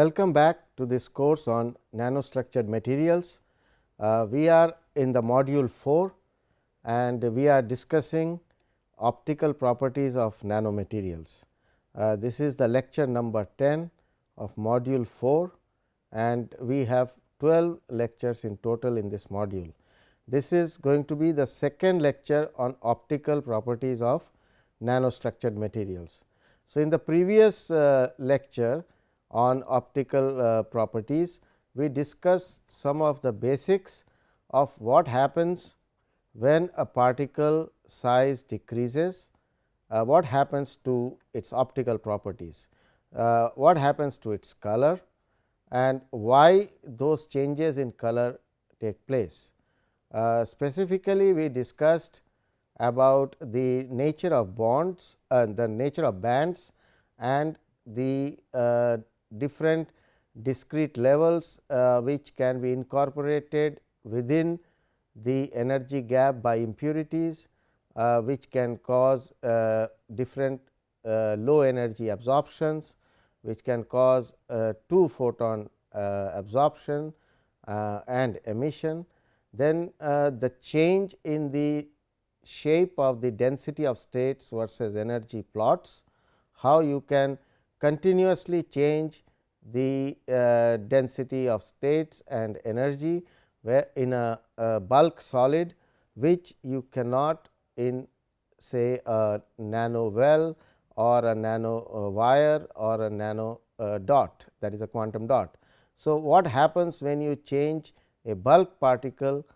Welcome back to this course on nanostructured materials. Uh, we are in the module 4 and we are discussing optical properties of nanomaterials. Uh, this is the lecture number 10 of module 4 and we have 12 lectures in total in this module. This is going to be the second lecture on optical properties of nanostructured materials. So, in the previous uh, lecture on optical uh, properties, we discussed some of the basics of what happens when a particle size decreases, uh, what happens to its optical properties, uh, what happens to its color and why those changes in color take place. Uh, specifically, we discussed about the nature of bonds, uh, the nature of bands and the uh, different discrete levels uh, which can be incorporated within the energy gap by impurities uh, which can cause uh, different uh, low energy absorptions which can cause uh, 2 photon uh, absorption and emission. Then the change in the shape of the density of states versus energy plots, how you can continuously change the uh, density of states and energy where in a, a, bulk solid which you cannot in say a nano well or a nano uh, wire or a nano uh, dot that is a quantum dot. So, what happens when you change a bulk particle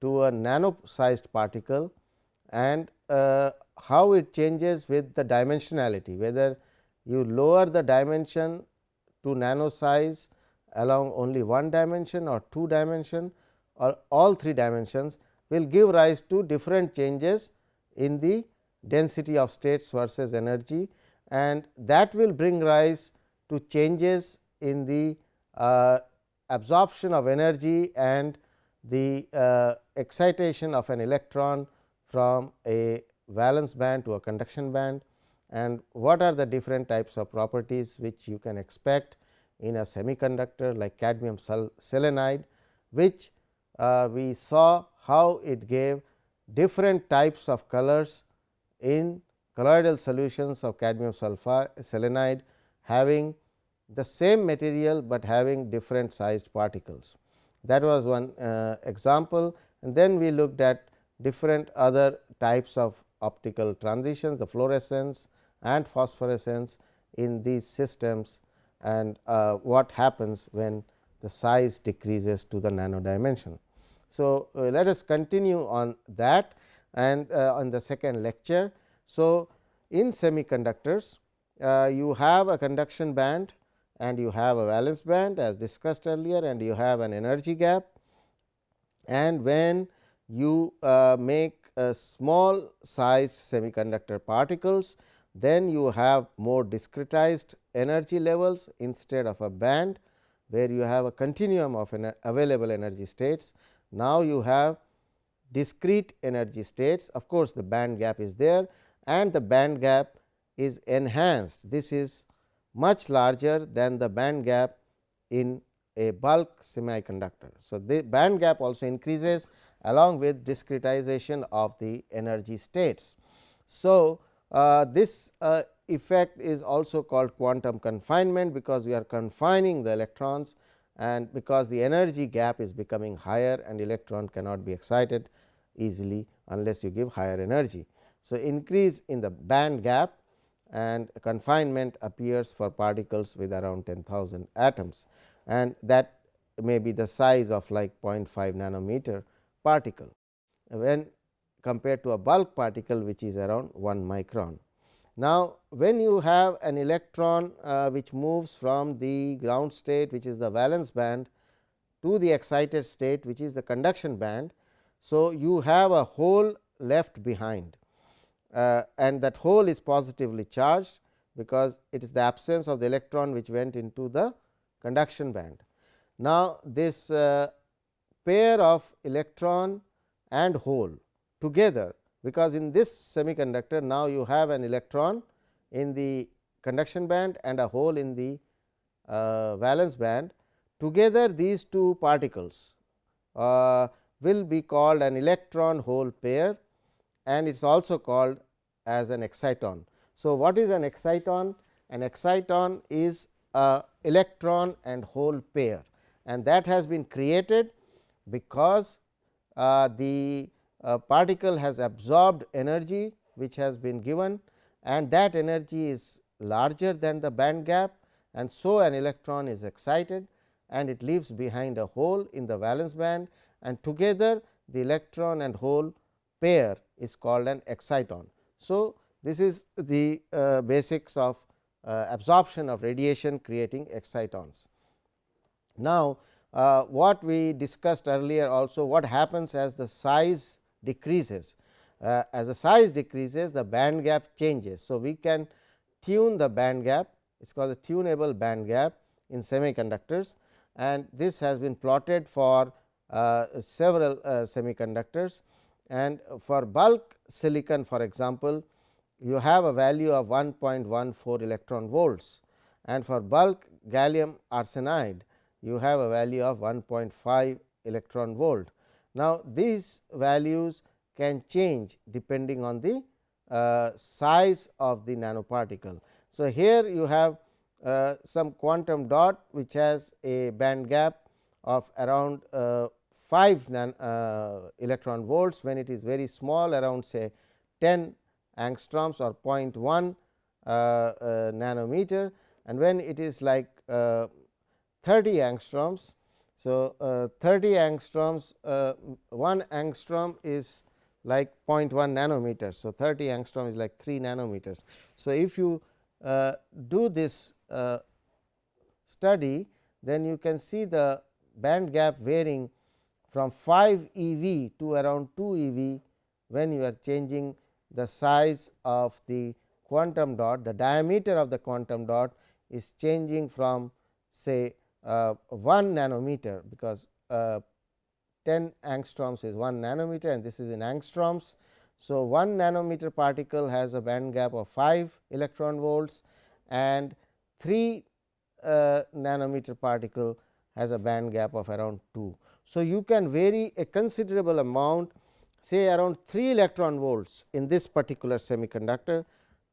to a nano sized particle and uh, how it changes with the dimensionality whether you lower the dimension to nano size along only one dimension or two dimension or all three dimensions will give rise to different changes in the density of states versus energy and that will bring rise to changes in the uh, absorption of energy and the uh, excitation of an electron from a valence band to a conduction band and what are the different types of properties which you can expect in a semiconductor like cadmium selenide, which uh, we saw how it gave different types of colors in colloidal solutions of cadmium selenide having the same material, but having different sized particles. That was one uh, example and then we looked at different other types of optical transitions, the fluorescence and phosphorescence in these systems and uh, what happens when the size decreases to the nano dimension. So, uh, let us continue on that and uh, on the second lecture. So, in semiconductors uh, you have a conduction band and you have a valence band as discussed earlier and you have an energy gap and when you uh, make a small size semiconductor particles then you have more discretized energy levels instead of a band where you have a continuum of available energy states. Now, you have discrete energy states of course, the band gap is there and the band gap is enhanced. This is much larger than the band gap in a bulk semiconductor. So, the band gap also increases along with discretization of the energy states. So, this uh, effect is also called quantum confinement, because we are confining the electrons and because the energy gap is becoming higher and electron cannot be excited easily unless you give higher energy. So, increase in the band gap and confinement appears for particles with around 10,000 atoms and that may be the size of like 0.5 nanometer particle. When compared to a bulk particle which is around 1 micron. Now, when you have an electron uh, which moves from the ground state which is the valence band to the excited state which is the conduction band. So, you have a hole left behind uh, and that hole is positively charged because it is the absence of the electron which went into the conduction band. Now, this uh, pair of electron and hole together because in this semiconductor now you have an electron in the conduction band and a hole in the uh, valence band together these two particles uh, will be called an electron hole pair and it is also called as an exciton. So, what is an exciton? An exciton is a electron and hole pair and that has been created because uh, the uh, particle has absorbed energy which has been given and that energy is larger than the band gap and so an electron is excited and it leaves behind a hole in the valence band and together the electron and hole pair is called an exciton. So, this is the uh, basics of uh, absorption of radiation creating excitons. Now, uh, what we discussed earlier also what happens as the size decreases. Uh, as the size decreases the band gap changes. So, we can tune the band gap it is called the tunable band gap in semiconductors and this has been plotted for uh, several uh, semiconductors and for bulk silicon for example, you have a value of 1.14 electron volts and for bulk gallium arsenide you have a value of 1.5 electron volt. Now, these values can change depending on the uh, size of the nanoparticle. So, here you have uh, some quantum dot which has a band gap of around uh, 5 nan, uh, electron volts when it is very small around say 10 angstroms or 0.1 uh, uh, nanometer and when it is like 30 angstroms. So, 30 angstroms 1 angstrom is like 0.1 nanometers. So, 30 angstrom is like 3 nanometers. So, if you uh, do this uh, study, then you can see the band gap varying from 5 eV to around 2 eV when you are changing the size of the quantum dot, the diameter of the quantum dot is changing from say uh, 1 nanometer, because uh, 10 angstroms is 1 nanometer and this is in angstroms. So, 1 nanometer particle has a band gap of 5 electron volts and 3 uh, nanometer particle has a band gap of around 2. So, you can vary a considerable amount say around 3 electron volts in this particular semiconductor,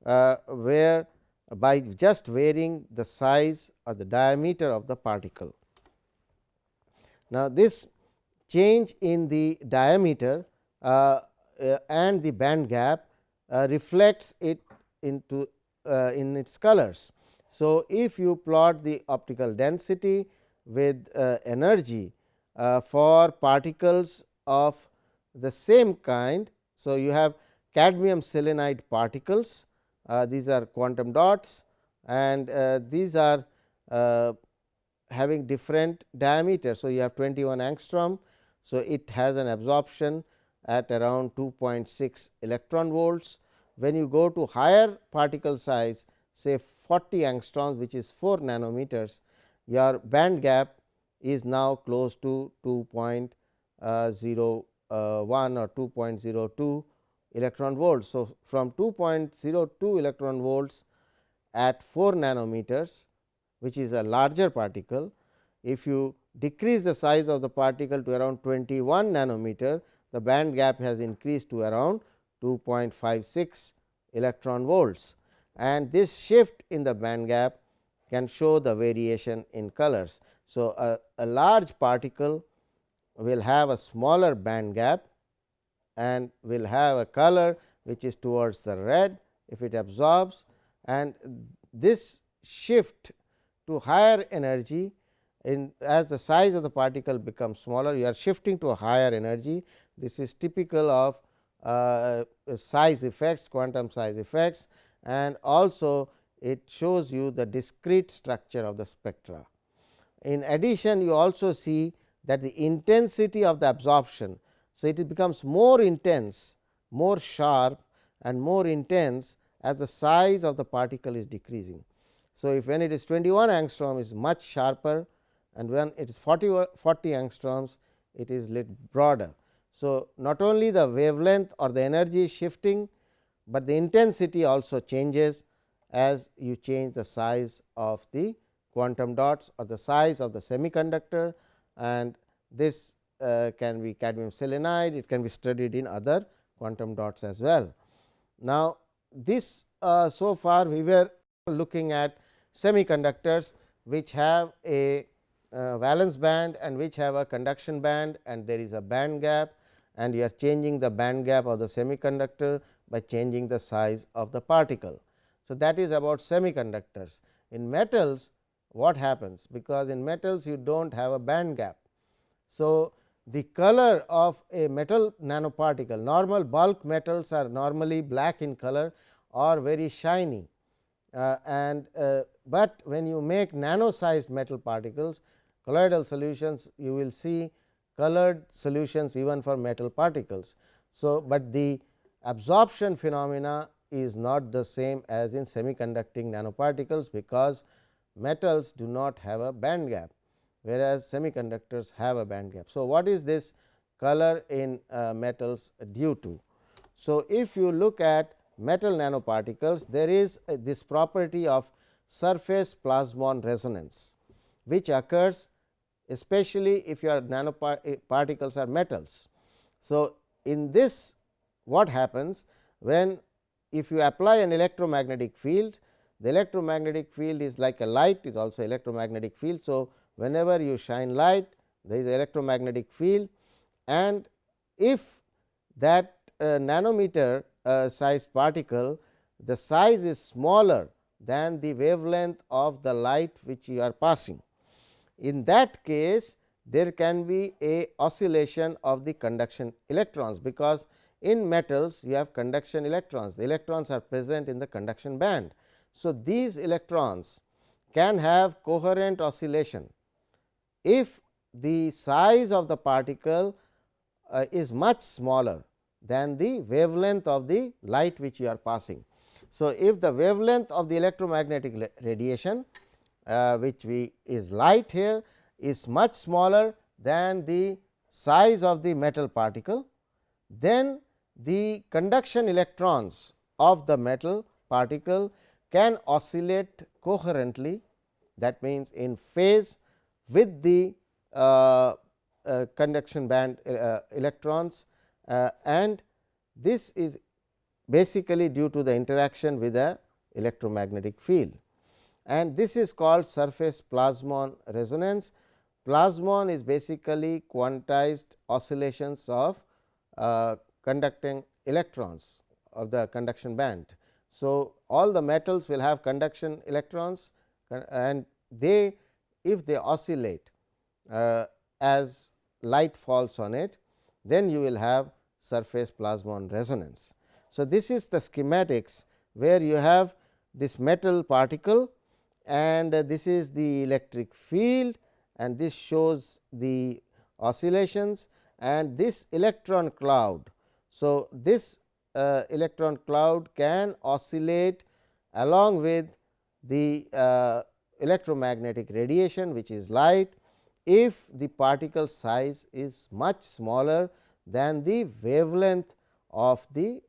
uh, where by just varying the size or the diameter of the particle. Now, this change in the diameter uh, uh, and the band gap uh, reflects it into uh, in its colors. So, if you plot the optical density with energy for particles of the same kind. So, you have cadmium selenide particles uh, these are quantum dots and uh, these are uh, having different diameter. So, you have 21 angstrom. So, it has an absorption at around 2.6 electron volts. When you go to higher particle size say 40 angstroms which is 4 nanometers, your band gap is now close to 2.01 uh, or 2.02 electron volts. So, from 2.02 electron volts at 4 nanometers which is a larger particle, if you decrease the size of the particle to around 21 nanometer, the band gap has increased to around 2.56 electron volts and this shift in the band gap can show the variation in colors. So, a, a large particle will have a smaller band gap and will have a color which is towards the red if it absorbs and this shift to higher energy in as the size of the particle becomes smaller you are shifting to a higher energy this is typical of uh, size effects quantum size effects and also it shows you the discrete structure of the spectra. In addition you also see that the intensity of the absorption. So, it becomes more intense, more sharp and more intense as the size of the particle is decreasing. So, if when it is 21 angstrom is much sharper and when it is 40, 40 angstroms it is little broader. So, not only the wavelength or the energy is shifting, but the intensity also changes as you change the size of the quantum dots or the size of the semiconductor and this can be cadmium selenide, it can be studied in other quantum dots as well. Now, this uh, so far we were looking at semiconductors which have a uh, valence band and which have a conduction band and there is a band gap and you are changing the band gap of the semiconductor by changing the size of the particle. So, that is about semiconductors. In metals what happens because in metals you do not have a band gap. So, the color of a metal nanoparticle normal bulk metals are normally black in color or very shiny uh, and uh, but when you make nano sized metal particles colloidal solutions you will see colored solutions even for metal particles. So, but the absorption phenomena is not the same as in semiconducting nanoparticles, because metals do not have a band gap, whereas semiconductors have a band gap. So, what is this color in uh, metals due to? So, if you look at metal nanoparticles, there is uh, this property of surface plasmon resonance, which occurs especially if your nanoparticles are metals. So, in this what happens when if you apply an electromagnetic field, the electromagnetic field is like a light is also electromagnetic field. So, whenever you shine light there is electromagnetic field and if that uh, nanometer uh, sized particle the size is smaller than the wavelength of the light which you are passing. In that case, there can be a oscillation of the conduction electrons, because in metals you have conduction electrons, the electrons are present in the conduction band. So, these electrons can have coherent oscillation if the size of the particle uh, is much smaller than the wavelength of the light which you are passing. So, if the wavelength of the electromagnetic radiation uh, which we is light here is much smaller than the size of the metal particle, then the conduction electrons of the metal particle can oscillate coherently that means, in phase with the uh, uh, conduction band uh, electrons and this is basically due to the interaction with the electromagnetic field and this is called surface plasmon resonance. Plasmon is basically quantized oscillations of uh, conducting electrons of the conduction band. So, all the metals will have conduction electrons and they if they oscillate uh, as light falls on it, then you will have surface plasmon resonance. So, this is the schematics where you have this metal particle and this is the electric field and this shows the oscillations and this electron cloud. So, this uh, electron cloud can oscillate along with the uh, electromagnetic radiation which is light if the particle size is much smaller than the wavelength of the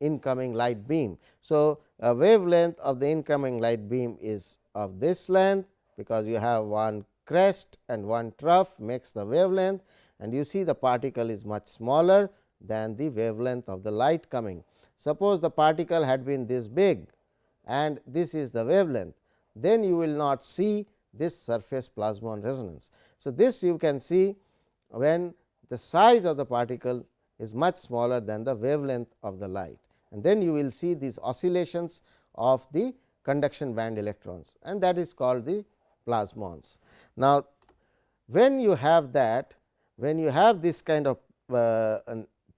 incoming light beam. So, a wavelength of the incoming light beam is of this length because you have one crest and one trough makes the wavelength and you see the particle is much smaller than the wavelength of the light coming. Suppose the particle had been this big and this is the wavelength, then you will not see this surface plasmon resonance. So, this you can see when the size of the particle is much smaller than the wavelength of the light and then you will see these oscillations of the conduction band electrons and that is called the plasmons. Now, when you have that when you have this kind of uh,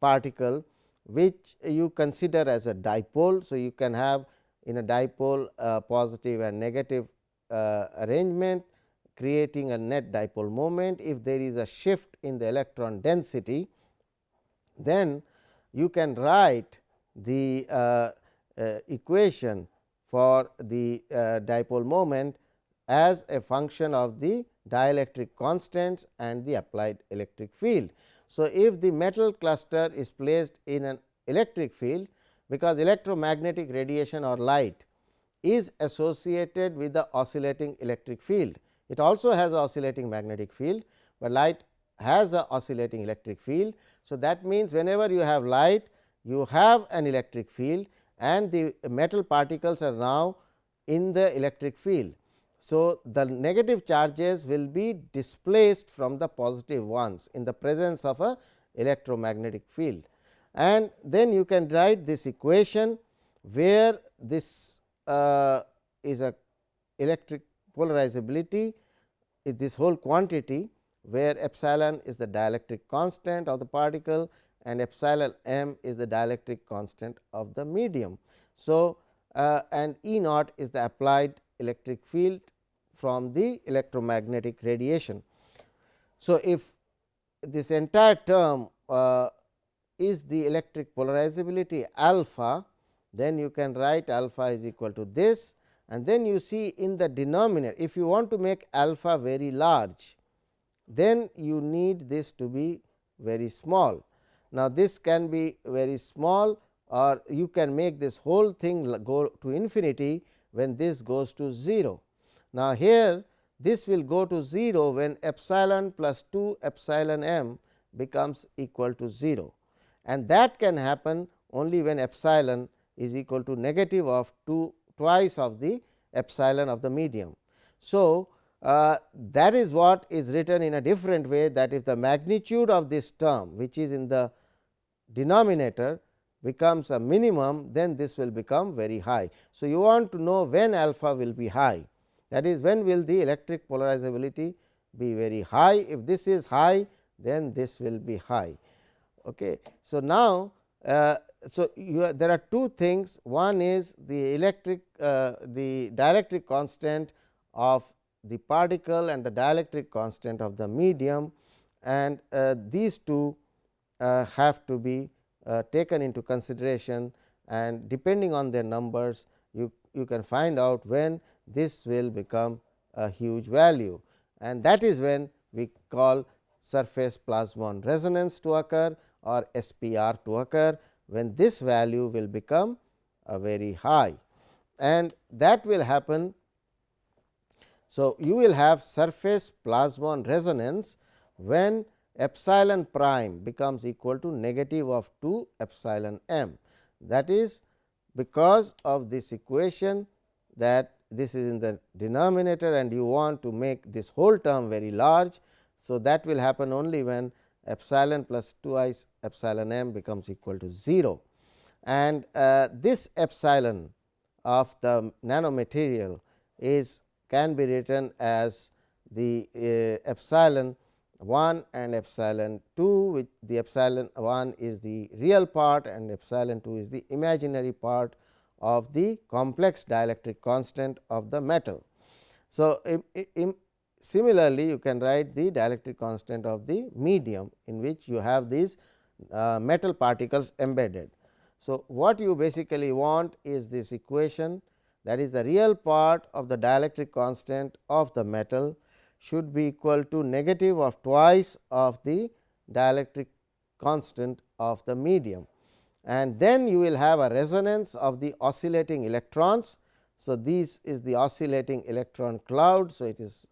particle which you consider as a dipole. So, you can have in a dipole uh, positive and negative uh, arrangement creating a net dipole moment. If there is a shift in the electron density, then you can write the uh, uh, equation for the uh, dipole moment as a function of the dielectric constants and the applied electric field. So, if the metal cluster is placed in an electric field because electromagnetic radiation or light is associated with the oscillating electric field. It also has oscillating magnetic field, but light has a oscillating electric field. So, that means, whenever you have light you have an electric field and the metal particles are now in the electric field. So, the negative charges will be displaced from the positive ones in the presence of a electromagnetic field. And then you can write this equation where this uh, is a electric polarizability is this whole quantity where epsilon is the dielectric constant of the particle and epsilon m is the dielectric constant of the medium. So, uh, and E naught is the applied electric field from the electromagnetic radiation. So, if this entire term uh, is the electric polarizability alpha, then you can write alpha is equal to this and then you see in the denominator if you want to make alpha very large then you need this to be very small. Now, this can be very small or you can make this whole thing go to infinity when this goes to 0. Now, here this will go to 0 when epsilon plus 2 epsilon m becomes equal to 0 and that can happen only when epsilon is equal to negative of 2 twice of the epsilon of the medium. So, uh, that is what is written in a different way that if the magnitude of this term which is in the denominator becomes a minimum then this will become very high. So, you want to know when alpha will be high that is when will the electric polarizability be very high if this is high then this will be high. Okay. So, now uh, so are, there are two things one is the electric uh, the dielectric constant of the particle and the dielectric constant of the medium and uh, these two uh, have to be uh, taken into consideration and depending on their numbers you, you can find out when this will become a huge value and that is when we call surface plasmon resonance to occur or SPR to occur when this value will become a very high and that will happen. So, you will have surface plasmon resonance when epsilon prime becomes equal to negative of 2 epsilon m. That is because of this equation that this is in the denominator and you want to make this whole term very large. So, that will happen only when epsilon plus twice epsilon m becomes equal to 0 and uh, this epsilon of the nanomaterial is can be written as the uh, epsilon 1 and epsilon 2 which the epsilon 1 is the real part and epsilon 2 is the imaginary part of the complex dielectric constant of the metal. So, im, im, similarly, you can write the dielectric constant of the medium in which you have these uh, metal particles embedded. So, what you basically want is this equation that is the real part of the dielectric constant of the metal should be equal to negative of twice of the dielectric constant of the medium and then you will have a resonance of the oscillating electrons. So, this is the oscillating electron cloud. So, it is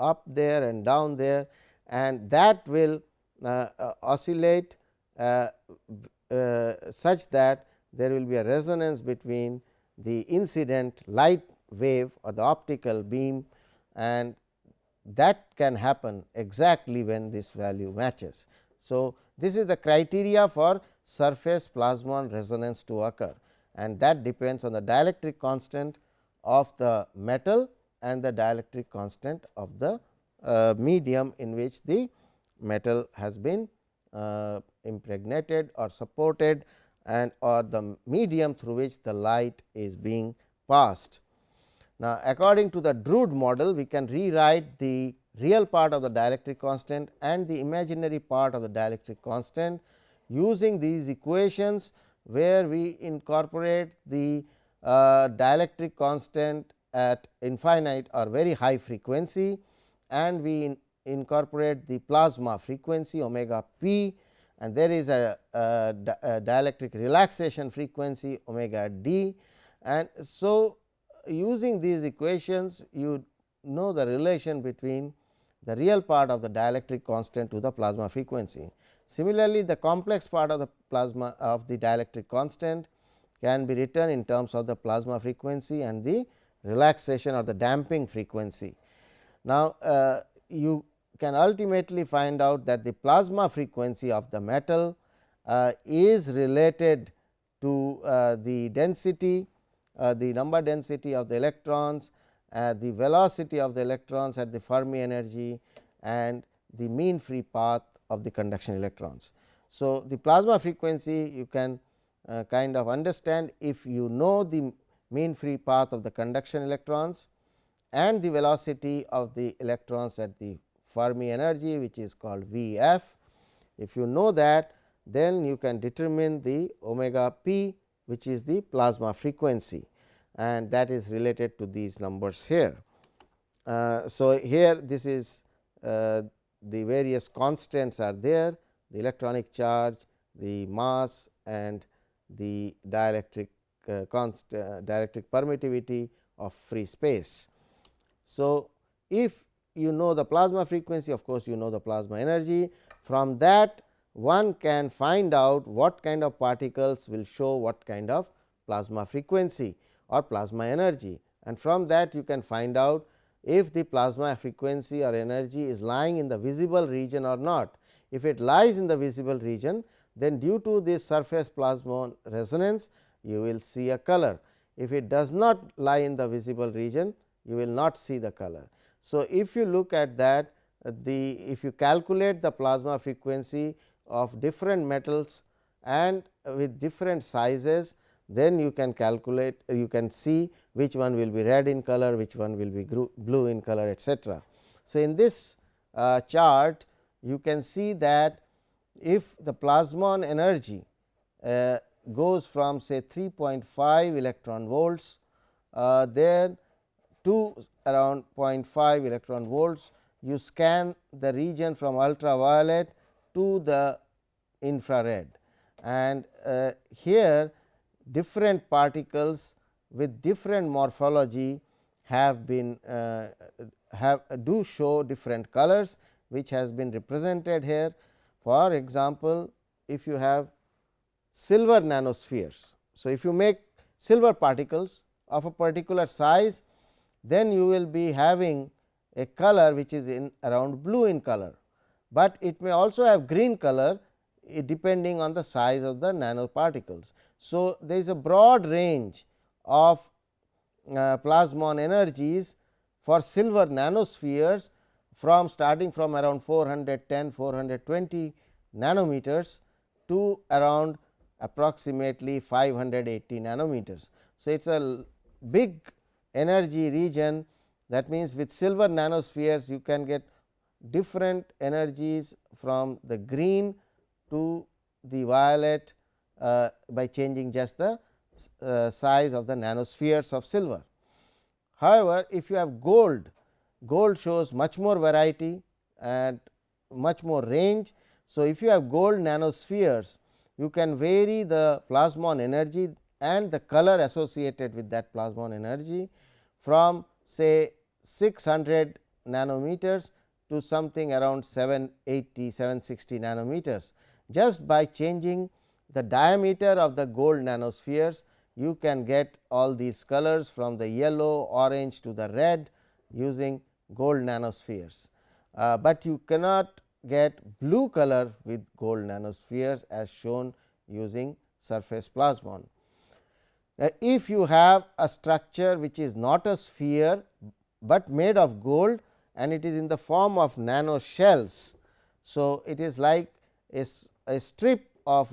up there and down there and that will uh, uh, oscillate uh, uh, such that there will be a resonance between the incident light wave or the optical beam and that can happen exactly when this value matches. So, this is the criteria for surface plasmon resonance to occur and that depends on the dielectric constant of the metal and the dielectric constant of the uh, medium in which the metal has been uh, impregnated or supported and or the medium through which the light is being passed. Now, according to the Drude model, we can rewrite the real part of the dielectric constant and the imaginary part of the dielectric constant using these equations where we incorporate the uh, dielectric constant at infinite or very high frequency and we in incorporate the plasma frequency omega p and there is a, a, a dielectric relaxation frequency omega d and so using these equations you know the relation between the real part of the dielectric constant to the plasma frequency. Similarly, the complex part of the plasma of the dielectric constant can be written in terms of the plasma frequency and the relaxation or the damping frequency. Now, uh, you can ultimately find out that the plasma frequency of the metal uh, is related to uh, the density, uh, the number density of the electrons, uh, the velocity of the electrons at the Fermi energy and the mean free path of the conduction electrons. So, the plasma frequency you can uh, kind of understand if you know the mean free path of the conduction electrons and the velocity of the electrons at the Fermi energy which is called V f. If you know that then you can determine the omega p which is the plasma frequency and that is related to these numbers here. Uh, so, here this is uh, the various constants are there the electronic charge, the mass and the dielectric uh, const, uh, dielectric permittivity of free space. So, if you know the plasma frequency of course, you know the plasma energy from that one can find out what kind of particles will show what kind of plasma frequency or plasma energy and from that you can find out if the plasma frequency or energy is lying in the visible region or not. If it lies in the visible region then due to this surface plasmon resonance you will see a color. If it does not lie in the visible region you will not see the color. So, if you look at that the if you calculate the plasma frequency of different metals and with different sizes then you can calculate you can see which one will be red in color, which one will be blue in color etcetera. So, in this uh, chart you can see that if the plasmon energy uh, goes from say 3.5 electron volts uh, there to around 0.5 electron volts you scan the region from ultraviolet to the infrared and uh, here different particles with different morphology have been uh, have do show different colors which has been represented here. For example, if you have silver nanospheres. So, if you make silver particles of a particular size, then you will be having a color which is in around blue in color, but it may also have green color depending on the size of the nanoparticles. So, there is a broad range of uh, plasmon energies for silver nanospheres from starting from around 410 420 nanometers to around approximately 580 nanometers. So, it is a big energy region that means with silver nanospheres you can get different energies from the green to the violet uh, by changing just the uh, size of the nanospheres of silver. However, if you have gold, gold shows much more variety and much more range. So, if you have gold nanospheres, you can vary the plasmon energy and the color associated with that plasmon energy from say 600 nanometers to something around 780 760 nanometers. Just by changing the diameter of the gold nanospheres you can get all these colors from the yellow, orange to the red using gold nanospheres, uh, but you cannot get blue color with gold nanospheres as shown using surface plasmon. Uh, if you have a structure which is not a sphere, but made of gold and it is in the form of nano shells. So, it is like a, a strip of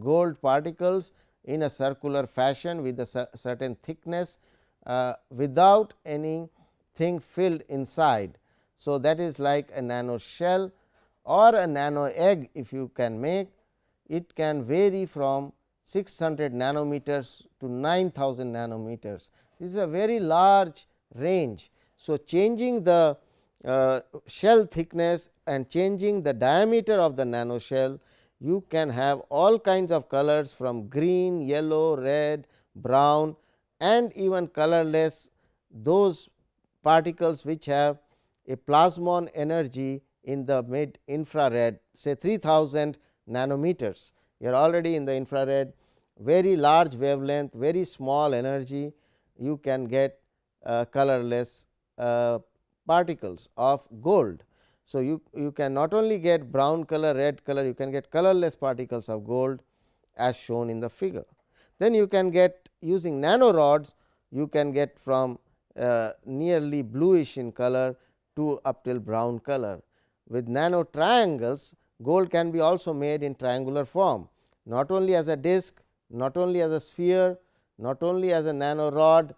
gold particles in a circular fashion with a certain thickness uh, without anything filled inside. So, that is like a nano shell or a nano egg if you can make it can vary from 600 nanometers to 9000 nanometers. This is a very large range. So, changing the uh, shell thickness and changing the diameter of the nano shell you can have all kinds of colors from green, yellow, red, brown and even colorless those particles which have a plasmon energy in the mid infrared say 3000 nanometers. You are already in the infrared very large wavelength, very small energy you can get uh, colorless uh, particles of gold. So, you, you can not only get brown color, red color, you can get colorless particles of gold as shown in the figure. Then you can get using nanorods, you can get from uh, nearly bluish in color to up till brown color. With nano triangles, gold can be also made in triangular form, not only as a disk, not only as a sphere, not only as a nanorod,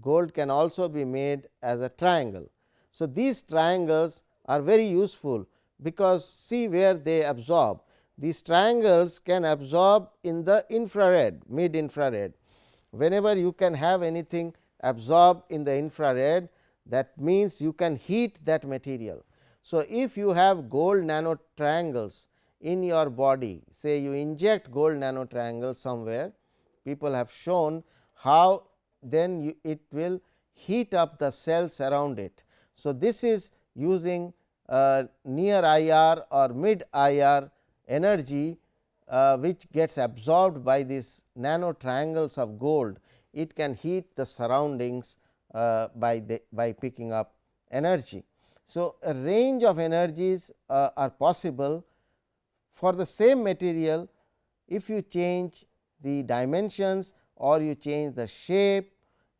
gold can also be made as a triangle. So, these triangles are very useful because see where they absorb. These triangles can absorb in the infrared, mid infrared. Whenever you can have anything absorb in the infrared, that means you can heat that material. So, if you have gold nano triangles in your body, say you inject gold nano triangles somewhere, people have shown how then you, it will heat up the cells around it. So, this is using uh, near IR or mid IR energy uh, which gets absorbed by these nano triangles of gold, it can heat the surroundings uh, by the by picking up energy. So, a range of energies uh, are possible for the same material if you change the dimensions or you change the shape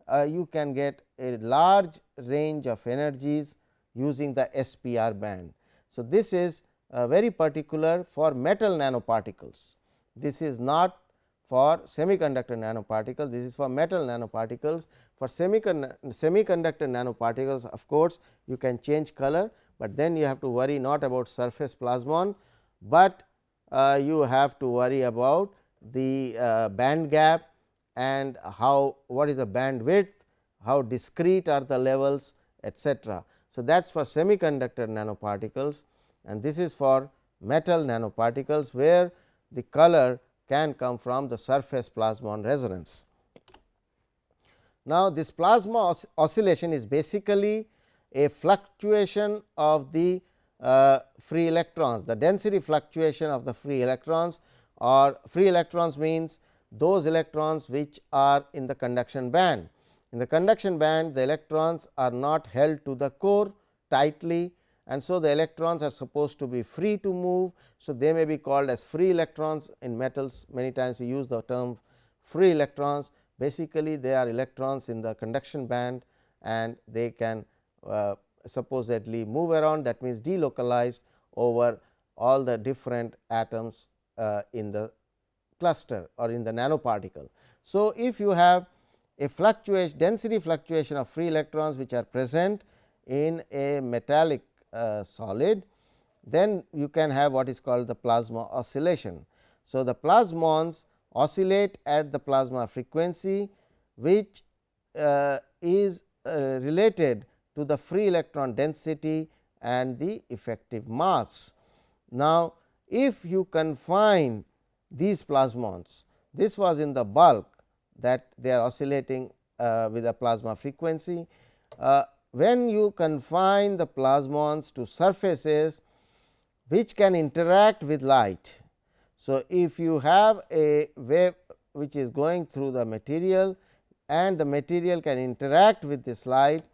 uh, you can get a large range of energies using the SPR band. So, this is uh, very particular for metal nanoparticles. This is not for semiconductor nanoparticles, this is for metal nanoparticles. For semiconductor nanoparticles of course, you can change color, but then you have to worry not about surface plasmon, but uh, you have to worry about the uh, band gap and how what is the band width, how discrete are the levels etcetera. So, that is for semiconductor nanoparticles and this is for metal nanoparticles, where the color can come from the surface plasmon resonance. Now, this plasma os oscillation is basically a fluctuation of the uh, free electrons, the density fluctuation of the free electrons or free electrons means those electrons which are in the conduction band. In the conduction band the electrons are not held to the core tightly and so the electrons are supposed to be free to move. So, they may be called as free electrons in metals many times we use the term free electrons basically they are electrons in the conduction band and they can uh, supposedly move around that means delocalized over all the different atoms uh, in the cluster or in the nanoparticle. So, if you have a fluctuation density fluctuation of free electrons which are present in a metallic solid, then you can have what is called the plasma oscillation. So, the plasmons oscillate at the plasma frequency which uh, is uh, related to the free electron density and the effective mass. Now, if you confine these plasmons, this was in the bulk that they are oscillating uh, with a plasma frequency. When you confine the plasmons to surfaces which can interact with light. So, if you have a wave which is going through the material and the material can interact with this light,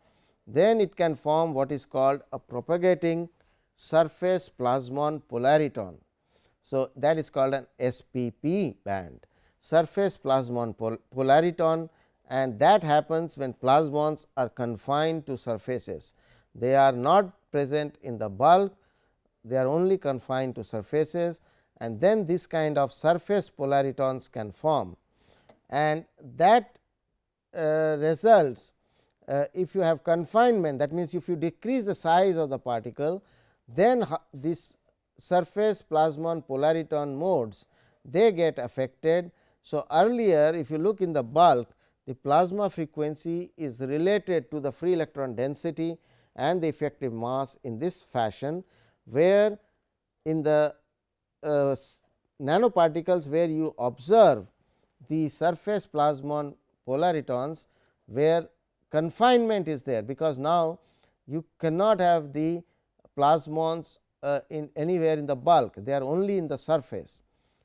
then it can form what is called a propagating surface plasmon polariton. So, that is called an SPP band surface plasmon pol polariton and that happens when plasmons are confined to surfaces. They are not present in the bulk, they are only confined to surfaces and then this kind of surface polaritons can form. And that uh, results uh, if you have confinement that means, if you decrease the size of the particle then this surface plasmon polariton modes they get affected. So, earlier if you look in the bulk the plasma frequency is related to the free electron density and the effective mass in this fashion, where in the uh, nanoparticles where you observe the surface plasmon polaritons where confinement is there, because now you cannot have the plasmons uh, in anywhere in the bulk they are only in the surface.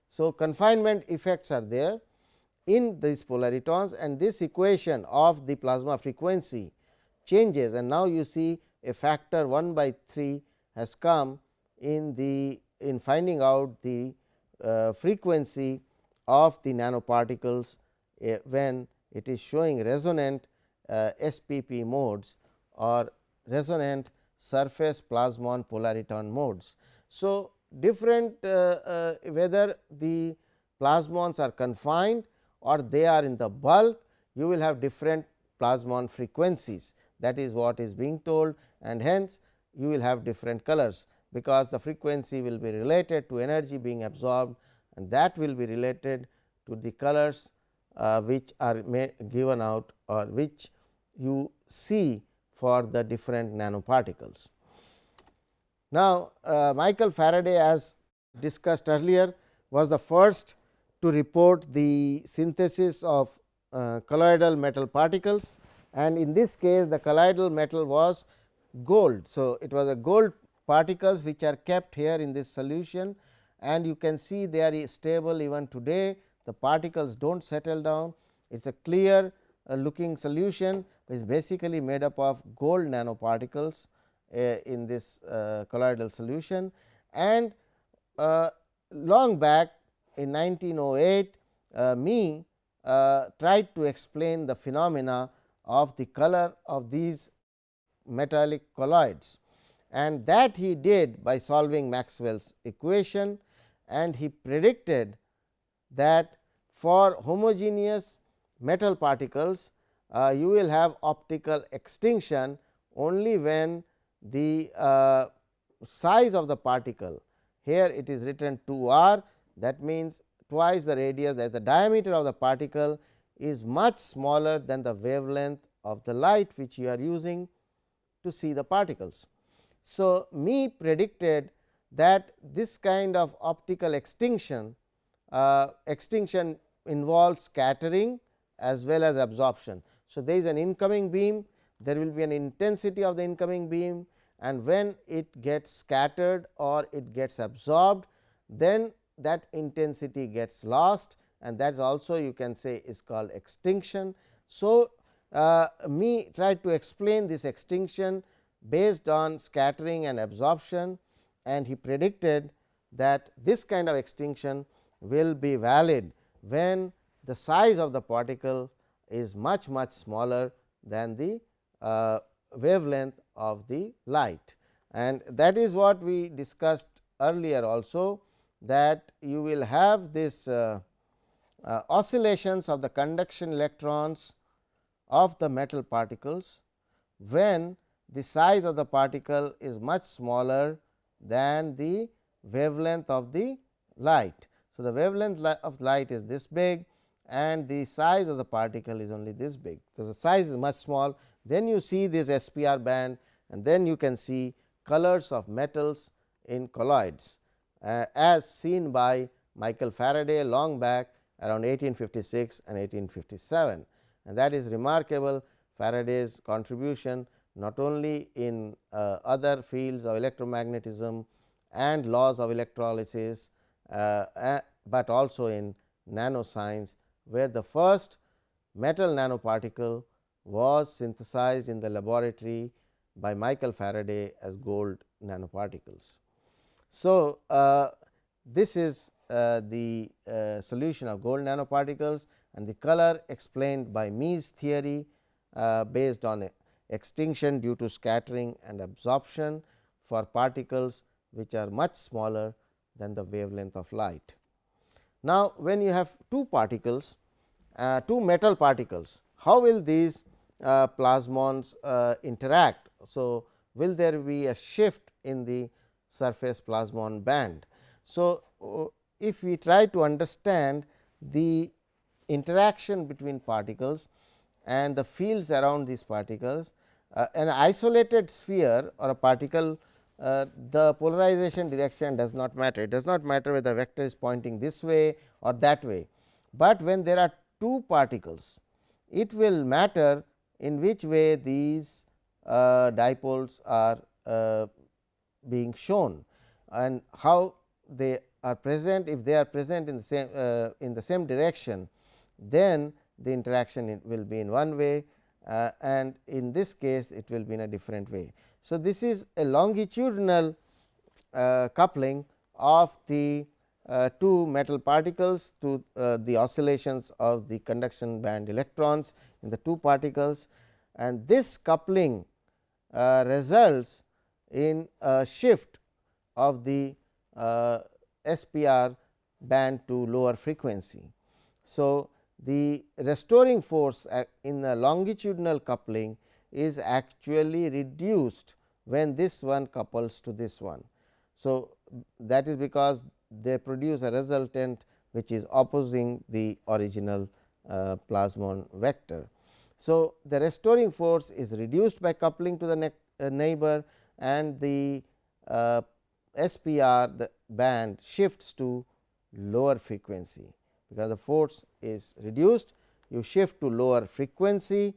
So, confinement effects are there in these polaritons and this equation of the plasma frequency changes and now you see a factor 1 by 3 has come in the in finding out the uh, frequency of the nanoparticles uh, when it is showing resonant uh, SPP modes or resonant surface plasmon polariton modes. So, different uh, uh, whether the plasmons are confined or they are in the bulk you will have different plasmon frequencies that is what is being told and hence you will have different colors because the frequency will be related to energy being absorbed and that will be related to the colors uh, which are given out or which you see for the different nanoparticles. Now, uh, Michael Faraday as discussed earlier was the first to report the synthesis of uh, colloidal metal particles. And in this case the colloidal metal was gold. So, it was a gold particles which are kept here in this solution. And you can see they are stable even today. The particles do not settle down. It is a clear uh, looking solution. Which is basically made up of gold nanoparticles uh, in this uh, colloidal solution. And uh, long back in 1908 uh, Mie uh, tried to explain the phenomena of the color of these metallic colloids. And that he did by solving Maxwell's equation and he predicted that for homogeneous metal particles uh, you will have optical extinction only when the uh, size of the particle here it is written 2 r that means twice the radius that the diameter of the particle is much smaller than the wavelength of the light which you are using to see the particles. So, Mie predicted that this kind of optical extinction uh, extinction involves scattering as well as absorption. So, there is an incoming beam there will be an intensity of the incoming beam and when it gets scattered or it gets absorbed then that intensity gets lost and that is also you can say is called extinction. So, uh, Mie tried to explain this extinction based on scattering and absorption and he predicted that this kind of extinction will be valid when the size of the particle is much much smaller than the uh, wavelength of the light. And that is what we discussed earlier also that you will have this uh, uh, oscillations of the conduction electrons of the metal particles when the size of the particle is much smaller than the wavelength of the light. So, the wavelength of light is this big and the size of the particle is only this big. So, the size is much small then you see this SPR band and then you can see colors of metals in colloids as seen by Michael Faraday long back around 1856 and 1857 and that is remarkable Faraday's contribution not only in uh, other fields of electromagnetism and laws of electrolysis, uh, but also in nanoscience where the first metal nanoparticle was synthesized in the laboratory by Michael Faraday as gold nanoparticles. So, uh, this is uh, the uh, solution of gold nanoparticles and the color explained by Mie's theory uh, based on extinction due to scattering and absorption for particles which are much smaller than the wavelength of light. Now, when you have two particles, uh, two metal particles, how will these uh, plasmons interact? So, will there be a shift in the surface plasmon band? So, uh, if we try to understand the interaction between particles and the fields around these particles, uh, an isolated sphere or a particle uh, the polarization direction does not matter. It does not matter whether the vector is pointing this way or that way, but when there are two particles it will matter in which way these uh, dipoles are uh, being shown and how they are present if they are present in the same uh, in the same direction then the interaction will be in one way uh, and in this case it will be in a different way. So, this is a longitudinal uh, coupling of the uh, two metal particles to uh, the oscillations of the conduction band electrons in the two particles and this coupling uh, results in a shift of the uh, SPR band to lower frequency. So, the restoring force in the longitudinal coupling is actually reduced when this one couples to this one. So, that is because they produce a resultant which is opposing the original uh, plasmon vector. So, the restoring force is reduced by coupling to the uh, neighbor and the uh, SPR the band shifts to lower frequency because the force is reduced you shift to lower frequency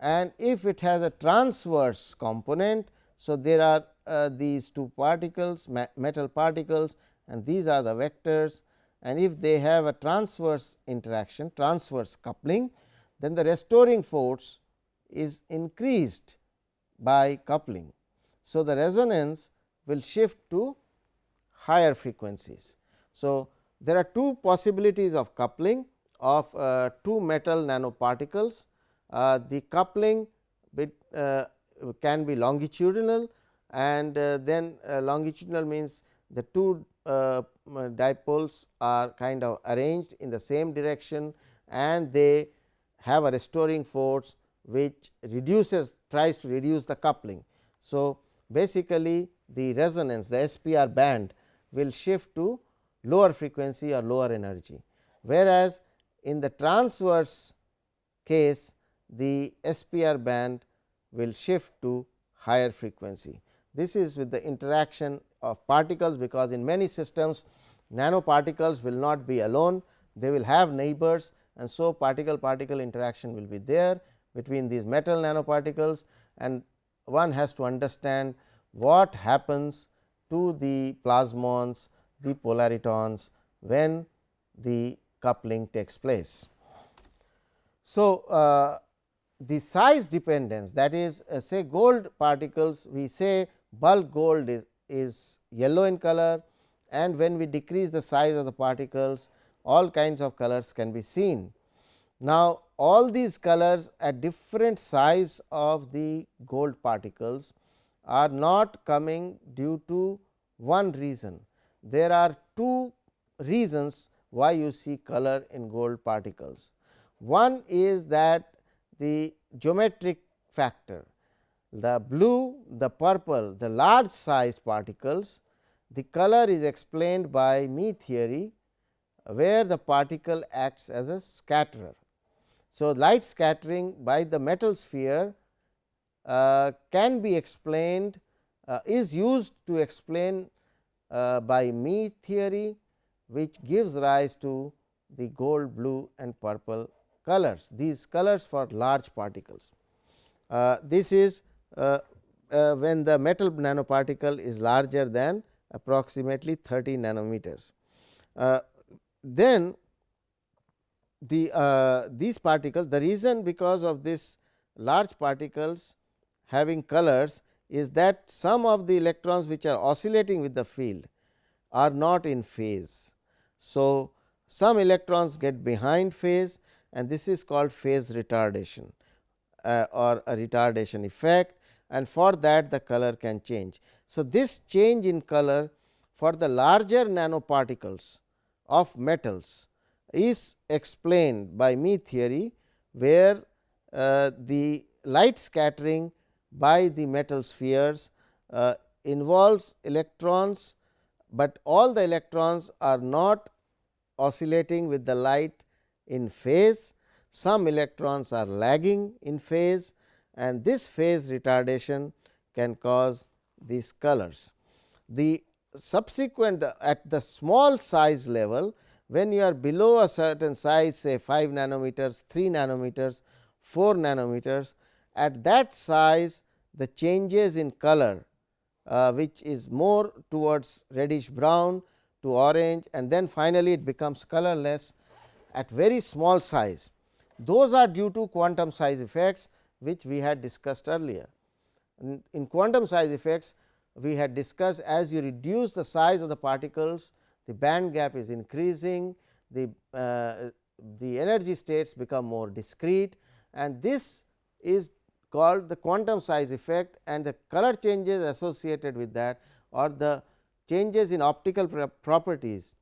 and if it has a transverse component. So, there are uh, these two particles metal particles and these are the vectors and if they have a transverse interaction transverse coupling then the restoring force is increased by coupling. So, the resonance will shift to higher frequencies. So, there are two possibilities of coupling of uh, two metal nanoparticles. Uh, the coupling bit, uh, can be longitudinal and uh, then uh, longitudinal means the two uh, dipoles are kind of arranged in the same direction and they have a restoring force which reduces tries to reduce the coupling. So, basically the resonance the SPR band will shift to lower frequency or lower energy, whereas, in the transverse case the SPR band will shift to higher frequency. This is with the interaction of particles, because in many systems nanoparticles will not be alone, they will have neighbors and so particle particle interaction will be there between these metal nanoparticles and one has to understand what happens to the plasmons, the polaritons when the coupling takes place. So, uh, the size dependence that is uh, say gold particles we say bulk gold is, is yellow in color and when we decrease the size of the particles all kinds of colors can be seen. Now, all these colors at different size of the gold particles are not coming due to one reason. There are two reasons why you see color in gold particles. One is that the geometric factor the blue, the purple, the large sized particles, the color is explained by Mie theory, where the particle acts as a scatterer. So, light scattering by the metal sphere uh, can be explained uh, is used to explain uh, by Mie theory, which gives rise to the gold, blue and purple colors, these colors for large particles. Uh, this is uh, uh, when the metal nanoparticle is larger than approximately 30 nanometers. Then the uh, these particles the reason because of this large particles having colors is that some of the electrons which are oscillating with the field are not in phase. So, some electrons get behind phase and this is called phase retardation uh, or a retardation effect and for that the color can change. So, this change in color for the larger nanoparticles of metals is explained by Mie theory, where uh, the light scattering by the metal spheres uh, involves electrons, but all the electrons are not oscillating with the light in phase. Some electrons are lagging in phase and this phase retardation can cause these colors. The subsequent at the small size level when you are below a certain size say 5 nanometers, 3 nanometers, 4 nanometers at that size the changes in color uh, which is more towards reddish brown to orange and then finally, it becomes colorless at very small size. Those are due to quantum size effects which we had discussed earlier. In, in quantum size effects we had discussed as you reduce the size of the particles the band gap is increasing the, uh, the energy states become more discrete and this is called the quantum size effect and the color changes associated with that or the changes in optical properties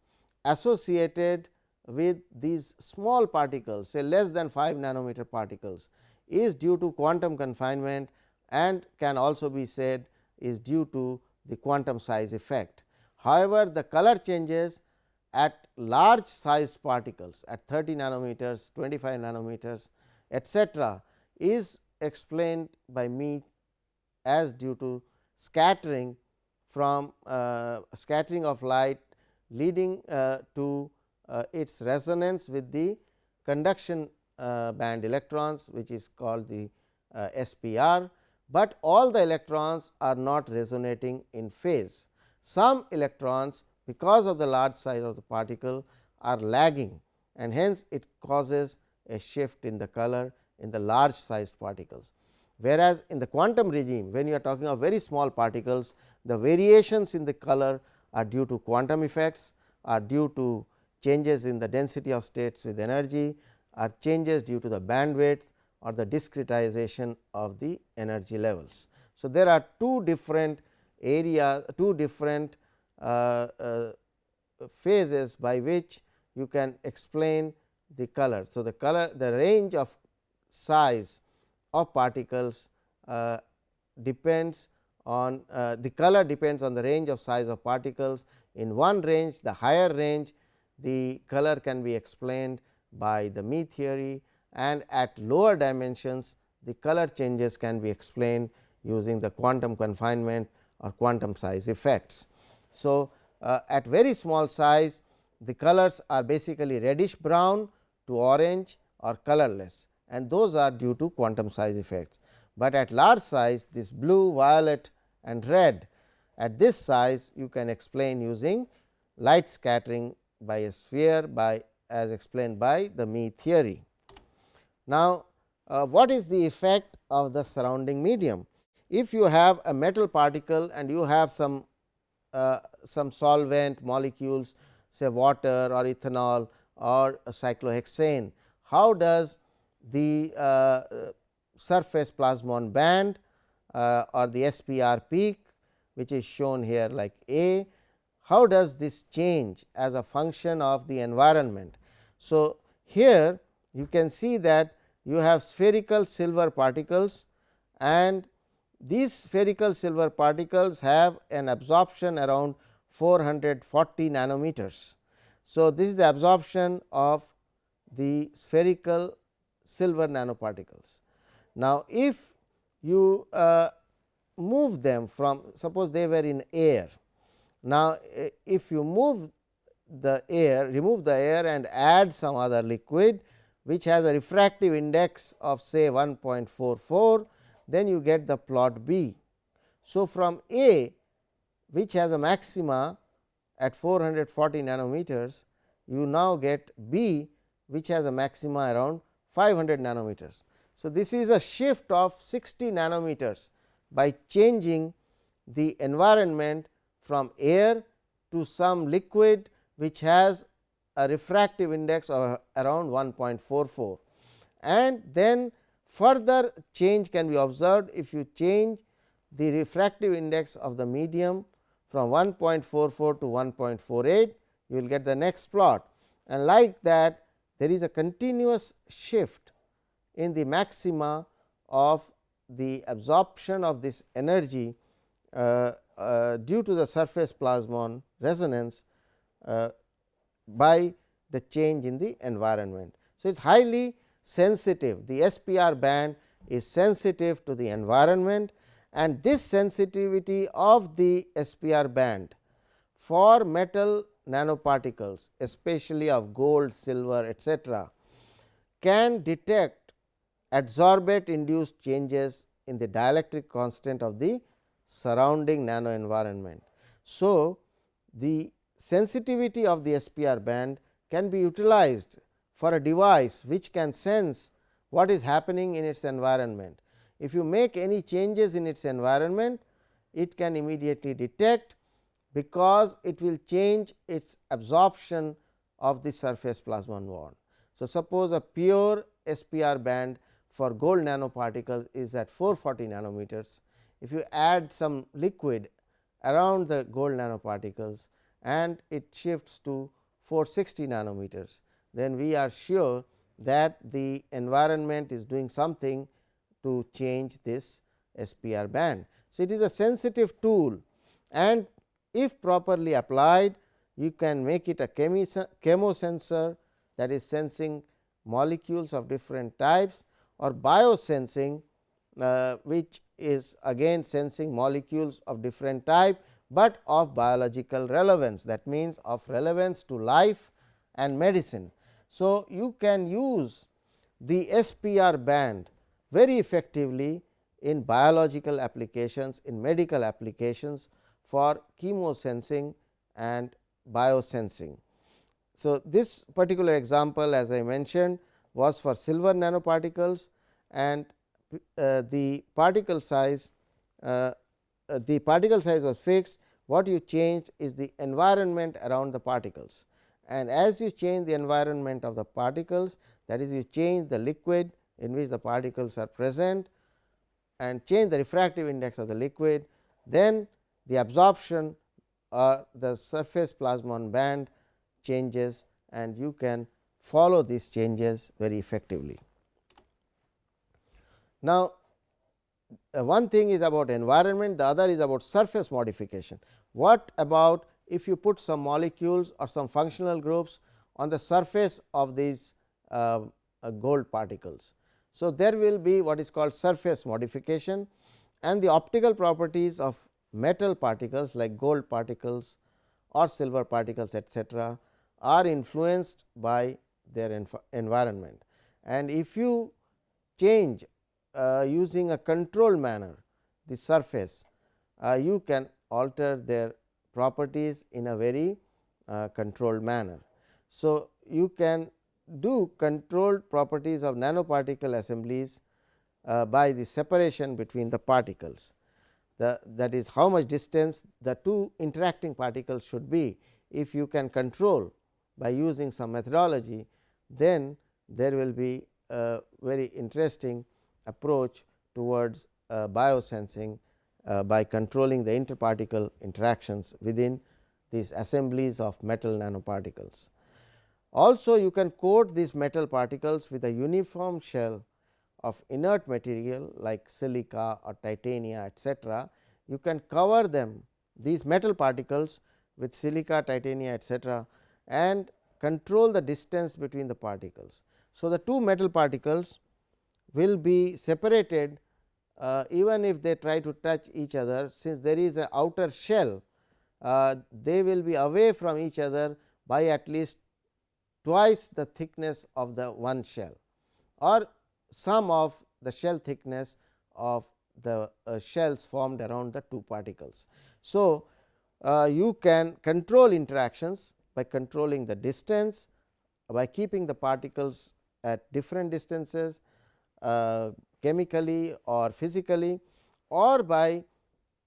associated with these small particles say less than 5 nanometer particles is due to quantum confinement and can also be said is due to the quantum size effect. However, the color changes at large sized particles at 30 nanometers, 25 nanometers etcetera is explained by Mie as due to scattering from uh, scattering of light leading uh, to uh, its resonance with the conduction uh, band electrons which is called the uh, SPR, but all the electrons are not resonating in phase. Some electrons because of the large size of the particle are lagging and hence it causes a shift in the color in the large sized particles. Whereas, in the quantum regime when you are talking of very small particles the variations in the color are due to quantum effects are due to changes in the density of states with energy are changes due to the bandwidth or the discretization of the energy levels. So, there are two different areas two different uh, uh, phases by which you can explain the color. So, the color the range of size of particles uh, depends on the color depends on the range of size of particles. In one range the higher range the color can be explained by the Mie theory and at lower dimensions the color changes can be explained using the quantum confinement or quantum size effects. So, uh, at very small size the colors are basically reddish brown to orange or colorless and those are due to quantum size effects. But at large size this blue, violet and red at this size you can explain using light scattering by a sphere by as explained by the Mie theory. Now, uh, what is the effect of the surrounding medium? If you have a metal particle and you have some uh, some solvent molecules say water or ethanol or cyclohexane, how does the uh, surface plasmon band uh, or the SPR peak which is shown here like A. How does this change as a function of the environment? So, here you can see that you have spherical silver particles and these spherical silver particles have an absorption around 440 nanometers. So, this is the absorption of the spherical silver nanoparticles. Now, if you uh, move them from suppose they were in air. Now, if you move the air remove the air and add some other liquid which has a refractive index of say 1.44 then you get the plot B. So, from A which has a maxima at 440 nanometers you now get B which has a maxima around 500 nanometers. So, this is a shift of 60 nanometers by changing the environment from air to some liquid which has a refractive index of around 1.44 and then further change can be observed if you change the refractive index of the medium from 1.44 to 1.48 you will get the next plot and like that there is a continuous shift in the maxima of the absorption of this energy uh, uh, due to the surface plasmon resonance uh, by the change in the environment. So, it is highly sensitive the SPR band is sensitive to the environment and this sensitivity of the SPR band for metal nanoparticles especially of gold, silver etc., can detect adsorbate induced changes in the dielectric constant of the surrounding nano environment. So, the sensitivity of the SPR band can be utilized for a device which can sense what is happening in its environment. If you make any changes in its environment, it can immediately detect because it will change its absorption of the surface plasmon band. So, suppose a pure SPR band for gold nanoparticle is at 440 nanometers. If you add some liquid around the gold nanoparticles and it shifts to 460 nanometers, then we are sure that the environment is doing something to change this SPR band. So, it is a sensitive tool and if properly applied you can make it a chemosensor that is sensing molecules of different types or biosensing uh, which is again sensing molecules of different type, but of biological relevance that means of relevance to life and medicine. So, you can use the SPR band very effectively in biological applications, in medical applications for chemosensing and biosensing. So, this particular example as I mentioned was for silver nanoparticles and uh, the particle size uh, uh, the particle size was fixed what you changed is the environment around the particles and as you change the environment of the particles that is you change the liquid in which the particles are present and change the refractive index of the liquid, then the absorption or the surface plasmon band changes and you can follow these changes very effectively. Now, uh, one thing is about environment, the other is about surface modification. What about if you put some molecules or some functional groups on the surface of these uh, uh, gold particles. So, there will be what is called surface modification and the optical properties of metal particles like gold particles or silver particles etcetera are influenced by their environment. And if you change uh, using a controlled manner the surface, uh, you can alter their properties in a very uh, controlled manner. So, you can do controlled properties of nanoparticle assemblies uh, by the separation between the particles. The, that is how much distance the two interacting particles should be. If you can control by using some methodology, then there will be a very interesting approach towards uh, biosensing Uh, by controlling the interparticle interactions within these assemblies of metal nanoparticles. Also you can coat these metal particles with a uniform shell of inert material like silica or titania etcetera. You can cover them these metal particles with silica, titania etcetera and control the distance between the particles. So, the two metal particles will be separated uh, even if they try to touch each other since there is a outer shell uh, they will be away from each other by at least twice the thickness of the one shell or sum of the shell thickness of the uh, shells formed around the two particles. So, uh, you can control interactions by controlling the distance by keeping the particles at different distances uh, chemically or physically or by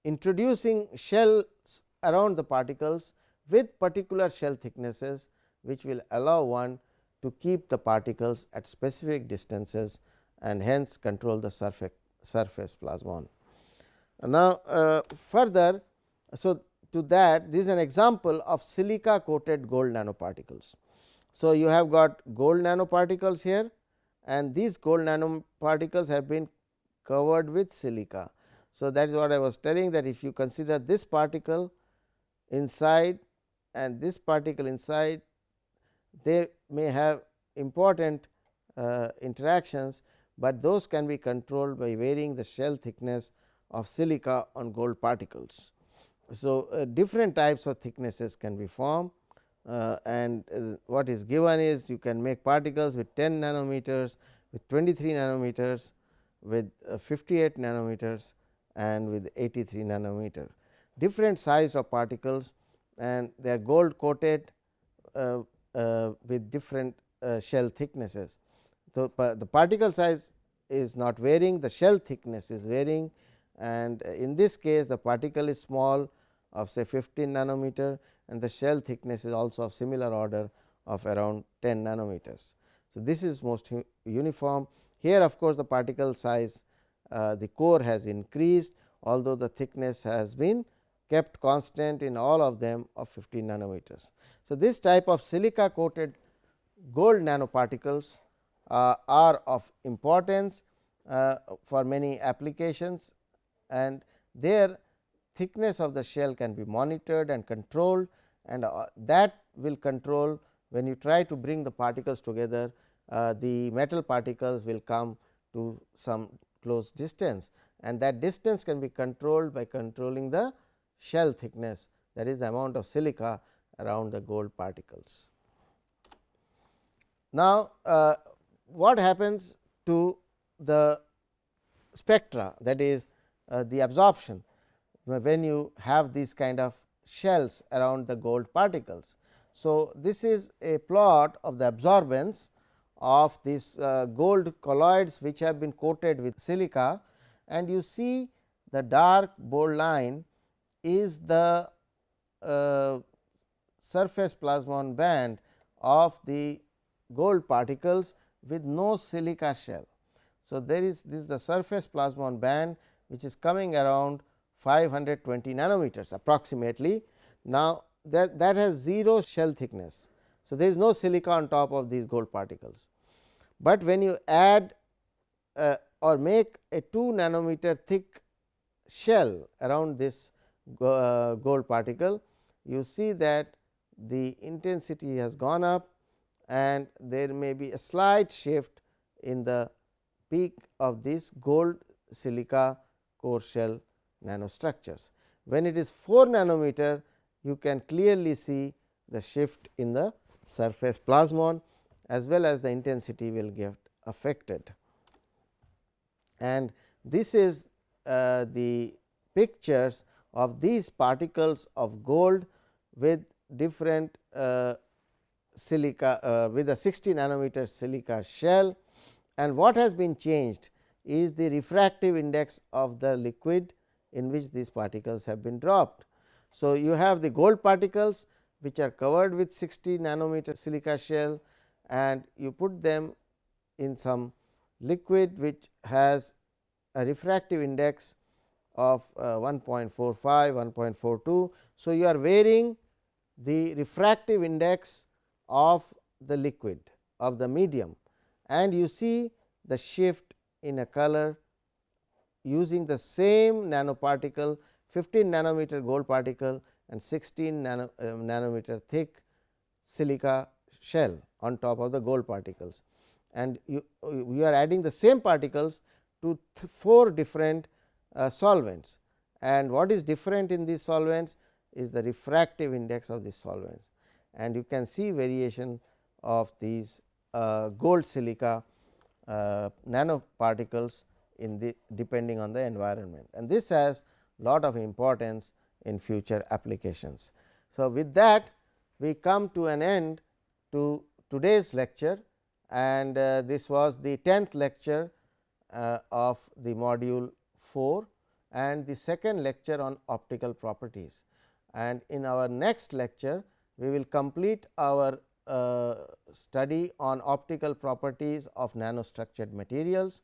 introducing shells around the particles with particular shell thicknesses which will allow one to keep the particles at specific distances and hence control the surface, surface plasmon. Now, uh, further so to that this is an example of silica coated gold nanoparticles. So, you have got gold nanoparticles here and these gold nanoparticles have been covered with silica. So, that is what I was telling that if you consider this particle inside and this particle inside they may have important uh, interactions, but those can be controlled by varying the shell thickness of silica on gold particles. So, uh, different types of thicknesses can be formed and uh, what is given is you can make particles with 10 nanometers, with 23 nanometers, with uh, 58 nanometers and with 83 nanometer. Different size of particles and they are gold coated uh, uh, with different uh, shell thicknesses. So, the particle size is not varying, the shell thickness is varying and in this case the particle is small of say 15 nanometer and the shell thickness is also of similar order of around 10 nanometers. So, this is most uniform here of course, the particle size uh, the core has increased although the thickness has been kept constant in all of them of 15 nanometers. So, this type of silica coated gold nanoparticles uh, are of importance uh, for many applications and their thickness of the shell can be monitored and controlled and uh, that will control when you try to bring the particles together uh, the metal particles will come to some close distance and that distance can be controlled by controlling the shell thickness that is the amount of silica around the gold particles. Now, uh, what happens to the spectra that is uh, the absorption when you have these kind of shells around the gold particles. So, this is a plot of the absorbance of these uh, gold colloids which have been coated with silica and you see the dark bold line is the uh, surface plasmon band of the gold particles with no silica shell. So, there is this is the surface plasmon band which is coming around 520 nanometers approximately. Now, that, that has 0 shell thickness. So, there is no silica on top of these gold particles, but when you add uh, or make a 2 nanometer thick shell around this uh, gold particle, you see that the intensity has gone up and there may be a slight shift in the peak of this gold silica core shell nanostructures. When it is 4 nanometer, you can clearly see the shift in the surface plasmon as well as the intensity will get affected. And this is uh, the pictures of these particles of gold with different uh, silica uh, with a 60 nanometer silica shell and what has been changed is the refractive index of the liquid in which these particles have been dropped. So, you have the gold particles which are covered with 60 nanometer silica shell and you put them in some liquid which has a refractive index of uh, 1.45, 1.42. So, you are varying the refractive index of the liquid of the medium and you see the shift in a color using the same nanoparticle 15 nanometer gold particle and 16 nano, uh, nanometer thick silica shell on top of the gold particles. And you, you are adding the same particles to 4 different uh, solvents and what is different in these solvents is the refractive index of these solvents and you can see variation of these uh, gold silica uh, nanoparticles in the depending on the environment and this has lot of importance in future applications. So, with that we come to an end to today's lecture and uh, this was the 10th lecture uh, of the module 4 and the second lecture on optical properties. And in our next lecture, we will complete our uh, study on optical properties of nanostructured materials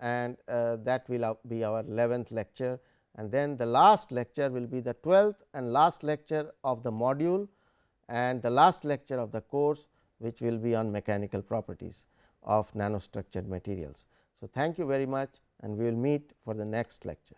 and uh, that will be our 11th lecture and then the last lecture will be the 12th and last lecture of the module and the last lecture of the course which will be on mechanical properties of nanostructured materials. So, thank you very much and we will meet for the next lecture.